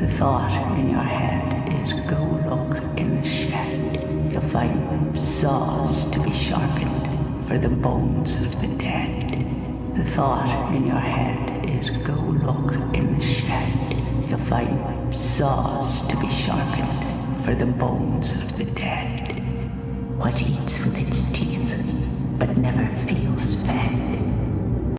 The thought in your head is go look in the shed. You'll find saws to be sharpened for the bones of the dead. The thought in your head is go look in the shed. You'll find saws to be sharpened for the bones of the dead. What eats with its teeth, but never feels